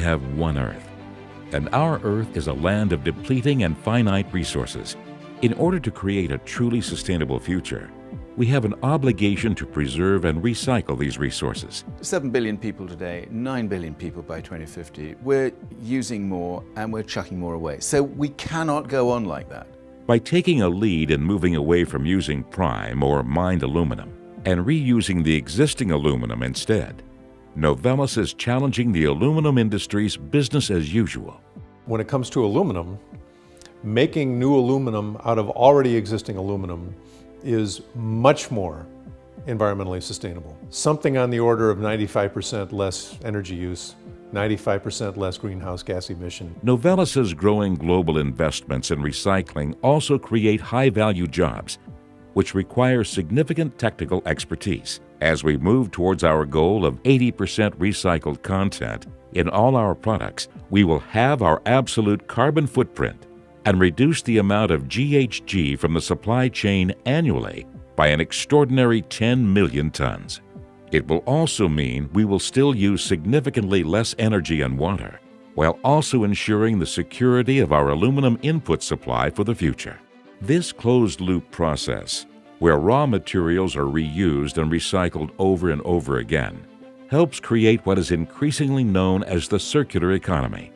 have one Earth. And our Earth is a land of depleting and finite resources. In order to create a truly sustainable future, we have an obligation to preserve and recycle these resources. 7 billion people today, 9 billion people by 2050. We're using more and we're chucking more away. So we cannot go on like that. By taking a lead in moving away from using prime or mined aluminum and reusing the existing aluminum instead, Novelis is challenging the aluminum industry's business as usual. When it comes to aluminum, making new aluminum out of already existing aluminum is much more environmentally sustainable. Something on the order of 95% less energy use, 95% less greenhouse gas emission. Novelis's growing global investments in recycling also create high-value jobs, which require significant technical expertise. As we move towards our goal of 80% recycled content in all our products, we will have our absolute carbon footprint and reduce the amount of GHG from the supply chain annually by an extraordinary 10 million tons. It will also mean we will still use significantly less energy and water, while also ensuring the security of our aluminum input supply for the future. This closed-loop process, where raw materials are reused and recycled over and over again, helps create what is increasingly known as the circular economy.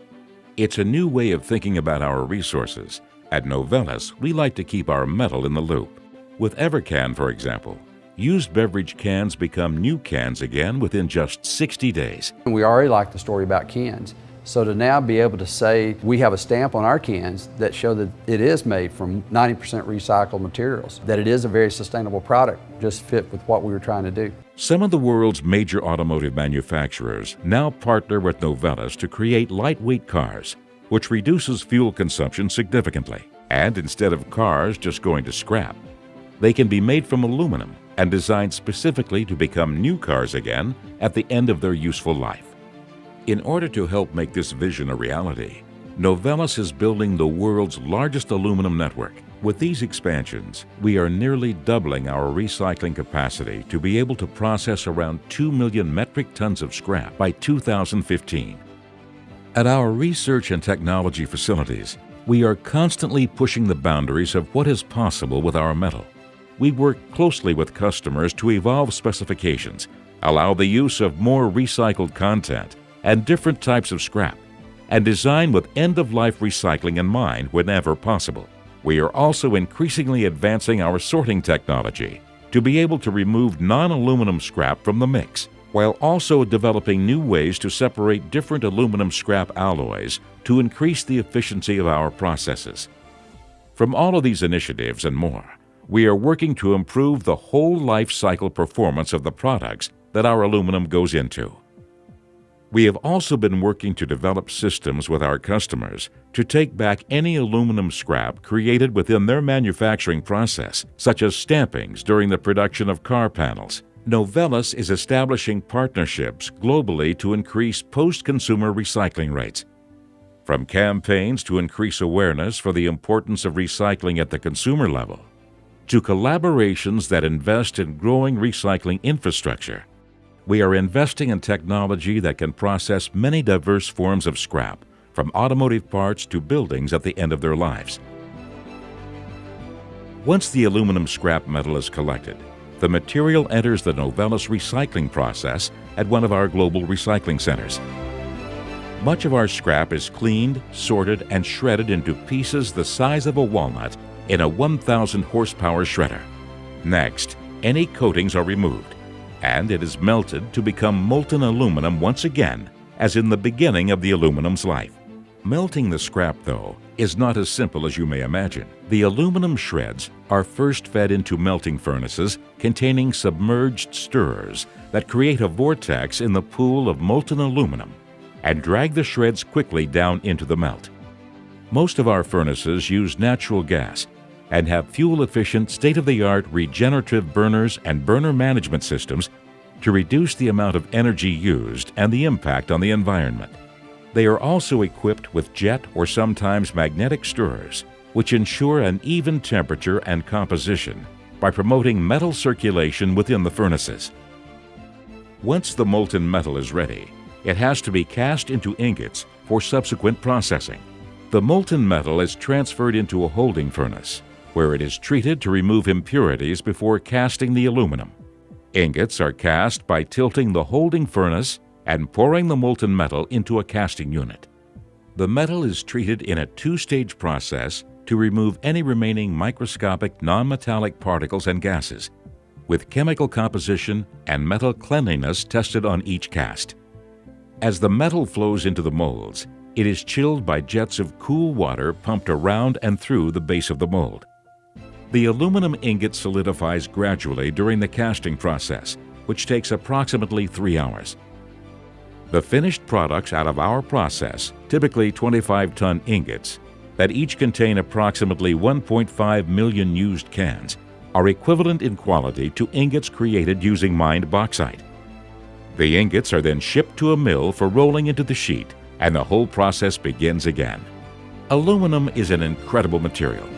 It's a new way of thinking about our resources. At Novelis, we like to keep our metal in the loop. With Evercan, for example, used beverage cans become new cans again within just 60 days. We already like the story about cans. So to now be able to say we have a stamp on our cans that show that it is made from 90% recycled materials, that it is a very sustainable product, just fit with what we were trying to do. Some of the world's major automotive manufacturers now partner with Novelis to create lightweight cars, which reduces fuel consumption significantly. And instead of cars just going to scrap, they can be made from aluminum and designed specifically to become new cars again at the end of their useful life. In order to help make this vision a reality, Novelis is building the world's largest aluminum network. With these expansions, we are nearly doubling our recycling capacity to be able to process around 2 million metric tons of scrap by 2015. At our research and technology facilities, we are constantly pushing the boundaries of what is possible with our metal. We work closely with customers to evolve specifications, allow the use of more recycled content, and different types of scrap, and design with end-of-life recycling in mind whenever possible. We are also increasingly advancing our sorting technology to be able to remove non-aluminum scrap from the mix, while also developing new ways to separate different aluminum scrap alloys to increase the efficiency of our processes. From all of these initiatives and more, we are working to improve the whole life cycle performance of the products that our aluminum goes into. We have also been working to develop systems with our customers to take back any aluminum scrap created within their manufacturing process, such as stampings during the production of car panels. Novelis is establishing partnerships globally to increase post-consumer recycling rates. From campaigns to increase awareness for the importance of recycling at the consumer level, to collaborations that invest in growing recycling infrastructure, we are investing in technology that can process many diverse forms of scrap, from automotive parts to buildings at the end of their lives. Once the aluminum scrap metal is collected, the material enters the Novelis recycling process at one of our global recycling centers. Much of our scrap is cleaned, sorted, and shredded into pieces the size of a walnut in a 1,000 horsepower shredder. Next, any coatings are removed and it is melted to become molten aluminum once again, as in the beginning of the aluminum's life. Melting the scrap, though, is not as simple as you may imagine. The aluminum shreds are first fed into melting furnaces containing submerged stirrers that create a vortex in the pool of molten aluminum and drag the shreds quickly down into the melt. Most of our furnaces use natural gas and have fuel-efficient, state-of-the-art regenerative burners and burner management systems to reduce the amount of energy used and the impact on the environment. They are also equipped with jet or sometimes magnetic stirrers, which ensure an even temperature and composition by promoting metal circulation within the furnaces. Once the molten metal is ready, it has to be cast into ingots for subsequent processing. The molten metal is transferred into a holding furnace, where it is treated to remove impurities before casting the aluminum. Ingots are cast by tilting the holding furnace and pouring the molten metal into a casting unit. The metal is treated in a two-stage process to remove any remaining microscopic non-metallic particles and gases, with chemical composition and metal cleanliness tested on each cast. As the metal flows into the molds, it is chilled by jets of cool water pumped around and through the base of the mold. The aluminum ingot solidifies gradually during the casting process, which takes approximately three hours. The finished products out of our process, typically 25-ton ingots, that each contain approximately 1.5 million used cans, are equivalent in quality to ingots created using mined bauxite. The ingots are then shipped to a mill for rolling into the sheet, and the whole process begins again. Aluminum is an incredible material,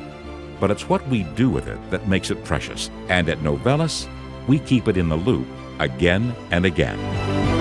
but it's what we do with it that makes it precious. And at Novelis, we keep it in the loop again and again.